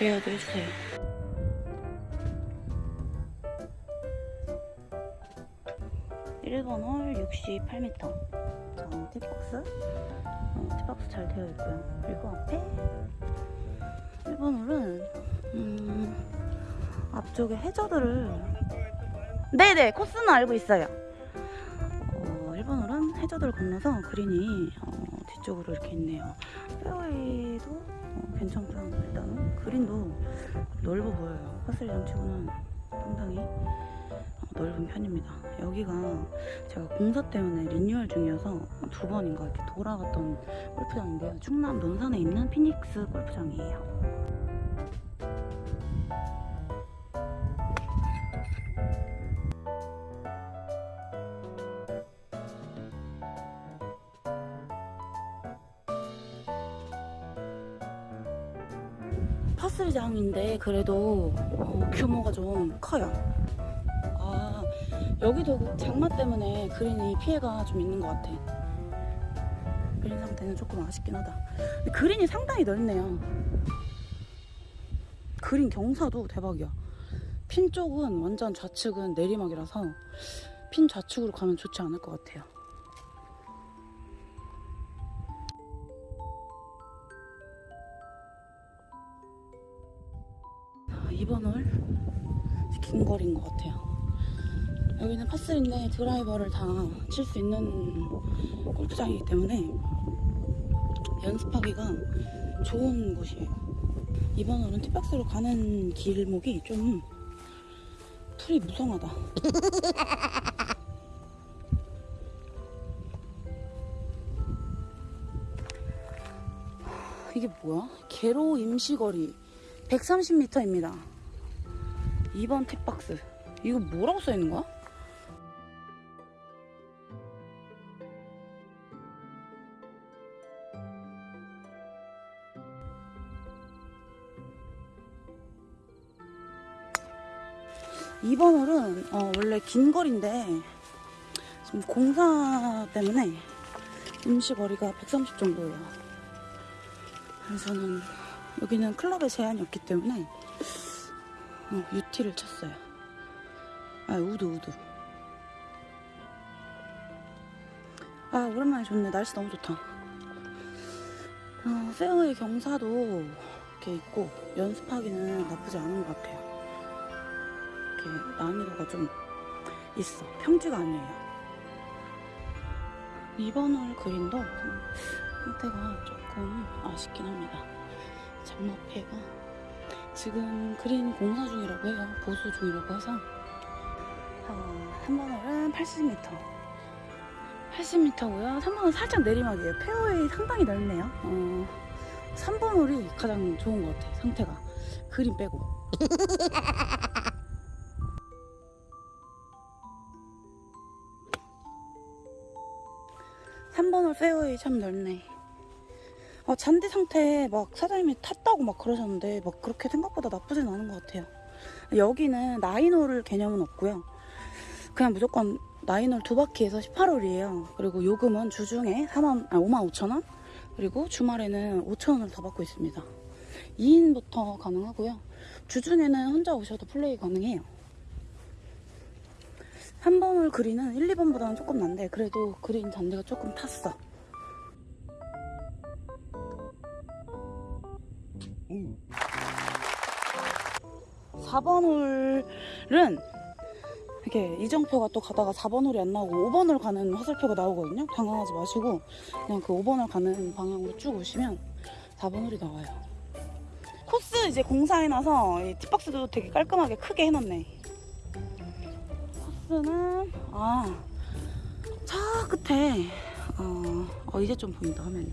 대여도 해주세요. 일번 홀 68m. 자, 티박스. 어, 티박스 잘 되어 있고요. 그리고 앞에 1번 홀은 음, 앞쪽에 해저드를 네네 코스는 알고 있어요. 어, 1번 홀은 해저드를 건너서 그린이 어, 뒤쪽으로 이렇게 있네요. 페어웨이도 어, 괜찮고요. 일단은 그린도 넓어 보여요. 파스리랑 치고는 상당히 어, 넓은 편입니다. 여기가 제가 공사 때문에 리뉴얼 중이어서 두 번인가 이렇게 돌아갔던 골프장인데요. 충남 논산에 있는 피닉스 골프장이에요. 파스리장인데 그래도 어, 규모가 좀 커요. 아 여기도 그 장마 때문에 그린이 피해가 좀 있는 것 같아. 그린 상태는 조금 아쉽긴 하다. 근데 그린이 상당히 넓네요. 그린 경사도 대박이야. 핀 쪽은 완전 좌측은 내리막이라서 핀 좌측으로 가면 좋지 않을 것 같아요. 아, 이번 홀 긴 거리인 것 같아요. 여기는 파스인데 드라이버를 다 칠 수 있는 골프장이기 때문에 연습하기가 좋은 곳이에요. 이번 홀은 티박스로 가는 길목이 좀 풀이 무성하다. 이게 뭐야? 개로 임시거리 130m입니다. 2번 팁박스. 이거 뭐라고 써 있는 거야? 이번 홀은 어, 원래 긴 거리인데 지금 공사 때문에 임시 거리가 130 정도예요. 그래서 저는 여기는 클럽에 제한이 없기 때문에 어, UT를 쳤어요. 아, 우드, 우드. 아, 오랜만에 좋네. 날씨 너무 좋다. 어, 페어웨이 경사도 이렇게 있고, 연습하기는 나쁘지 않은 것 같아요. 이렇게 난이도가 좀 있어. 평지가 아니에요. 이번 홀 그린도 상태가 조금 아쉽긴 합니다. 장마 피해가 지금 그린 공사 중이라고 해요. 보수 중이라고 해서 어, 3번홀은 80m 80m고요. 3번은 살짝 내리막이에요. 페어웨이 상당히 넓네요. 어, 3번 홀이 가장 좋은 것 같아요. 상태가 그린 빼고 삼번홀 페어웨이 참 넓네. 아, 잔디 상태 막 사장님이 탔다고 막 그러셨는데 막 그렇게 생각보다 나쁘진 않은 것 같아요. 여기는 나인홀 개념은 없고요. 그냥 무조건 나인홀 두 바퀴에서 18홀이에요. 그리고 요금은 주중에 4만, 아, 5만 5천 원 그리고 주말에는 5천 원을 더 받고 있습니다. 2인부터 가능하고요. 주중에는 혼자 오셔도 플레이 가능해요. 3번 홀 그린은 1, 2번보다는 조금 난데 그래도 그린 잔디가 조금 탔어. 4번 홀은 이렇게 이정표가 또 가다가 4번 홀이 안 나오고 5번 홀 가는 화살표가 나오거든요. 당황하지 마시고 그냥 그 5번 홀 가는 방향으로 쭉 오시면 4번 홀이 나와요. 코스 이제 공사해놔서 이 팁박스도 되게 깔끔하게 크게 해놨네. 코스는 아, 저 끝에 어, 어, 이제 좀 보인다 화면이.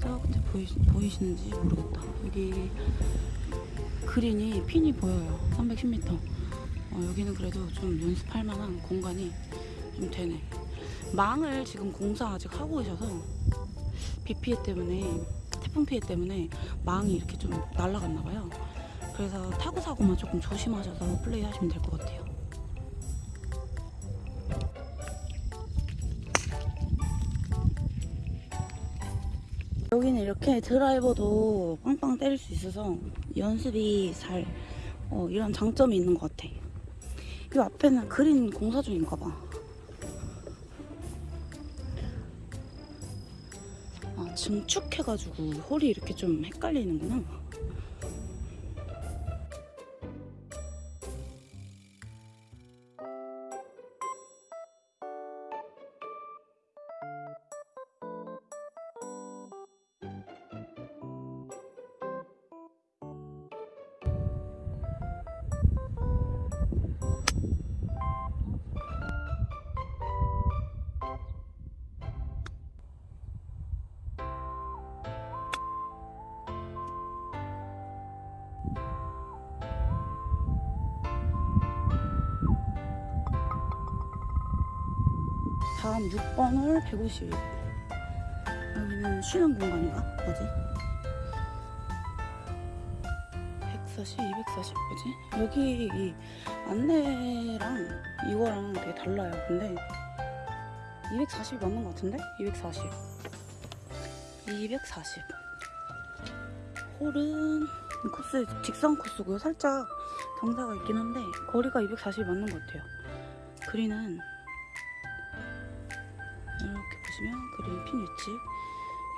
저 끝에 보이, 보이시는지 모르겠다. 여기 그린이 핀이 보여요. 310m. 어, 여기는 그래도 좀 연습할 만한 공간이 좀 되네. 망을 지금 공사 아직 하고 계셔서 비 피해 때문에 태풍 피해 때문에 망이 이렇게 좀 날아갔나 봐요. 그래서 타고 사고만 조금 조심하셔서 플레이 하시면 될 것 같아요. 여기는 이렇게 드라이버도 빵빵 때릴 수 있어서 연습이 잘 어, 이런 장점이 있는 것 같아. 이 앞에는 그린 공사 중인가 봐. 아, 증축해가지고 홀이 이렇게 좀 헷갈리는구나. 다음 6번 홀 150. 여기는 쉬는 공간인가? 뭐지? 140, 240 뭐지? 여기 이 안내랑 이거랑 되게 달라요. 근데 240이 맞는 것 같은데? 240. 240. 홀은 이 코스 직선 코스고요. 살짝 경사가 있긴 한데 거리가 240이 맞는 것 같아요. 그린은 보시면 그린 핀 위치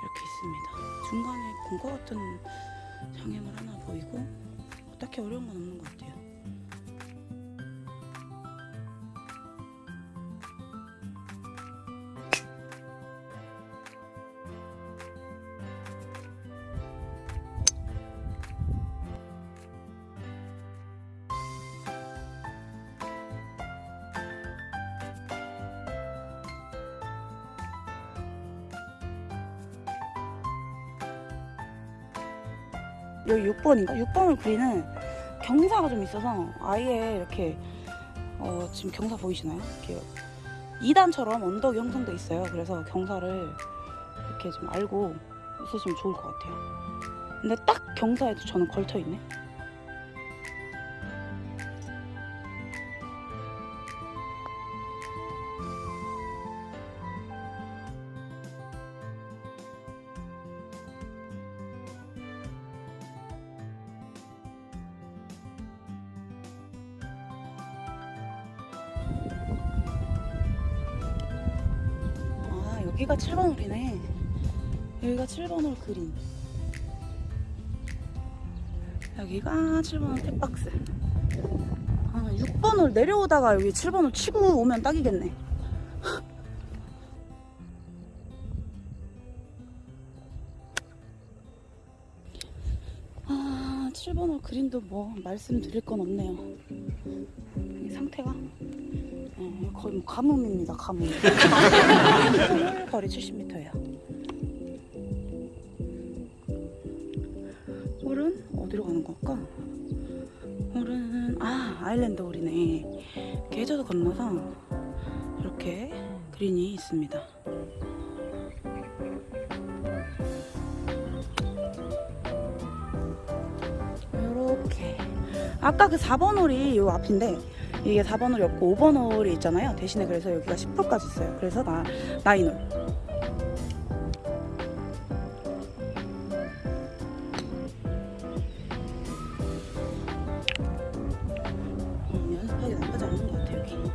이렇게 있습니다. 중간에 공과 같은 장애물 하나 보이고 딱히 어려운 건 없는 것 같아요. 여기 6번인가? 6번을 그리는 경사가 좀 있어서 아예 이렇게 어, 지금 경사 보이시나요? 이렇게 2단처럼 언덕이 형성돼 있어요. 그래서 경사를 이렇게 좀 알고 있으시면 좋을 것 같아요. 근데 딱 경사에도 저는 걸쳐 있네. 여기가 7번 홀이네. 여기가 7번 홀 그린. 여기가 7번 홀 tee box. 아 6번 홀 내려오다가 여기 7번 홀 치고 오면 딱이겠네. 아 7번 홀 그린도 뭐 말씀드릴 건 없네요. 이 상태가 네, 거의 뭐 가뭄입니다 가뭄. 홀 거리 70m예요. 홀은 어디로 가는 걸까? 홀은 아 아일랜드 홀이네. 계저도 건너서 이렇게 그린이 있습니다. 이렇게. 아까 그 4번 홀이 요 앞인데 이게 4번 홀이 없고 5번 홀이 있잖아요. 대신에 그래서 여기가 10홀까지 있어요. 그래서 나 나인홀. 음, 연습하기 나쁘지 않은 것 같아 여기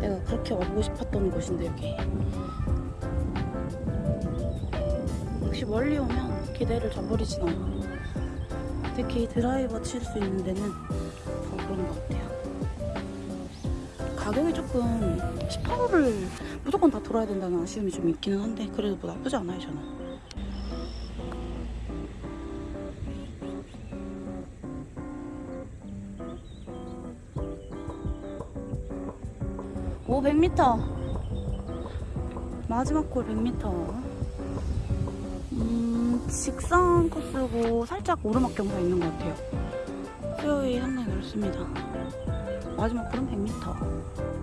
내가 그렇게 와보고 싶었던 곳인데 여기 역시 멀리 오면 기대를 저버리진 않아 특히 드라이버 칠 수 있는 데는 가격이 조금 18호를 무조건 다 돌아야 된다는 아쉬움이 좀 있기는 한데 그래도 뭐 나쁘지 않아요 저는. 오 100m 마지막 골 100m 음 직선 코스고 살짝 오르막 경사 있는 것 같아요. 페어웨이 상당히 넓습니다 마지막 골은 100m